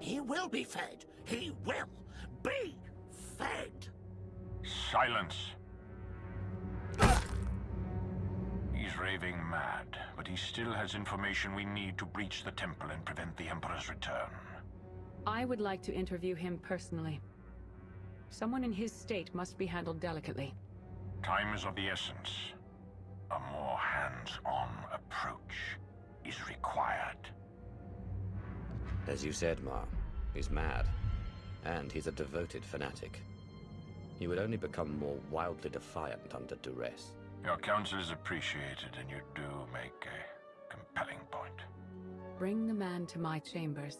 He will be fed. He will be fed. Silence. He's raving mad, but he still has information we need to breach the temple and prevent the Emperor's return. I would like to interview him personally. Someone in his state must be handled delicately. Time is of the essence. A more hands-on As you said, Ma, he's mad. And he's a devoted fanatic. He would only become more wildly defiant under duress. Your counsel is appreciated, and you do make a compelling point. Bring the man to my chambers.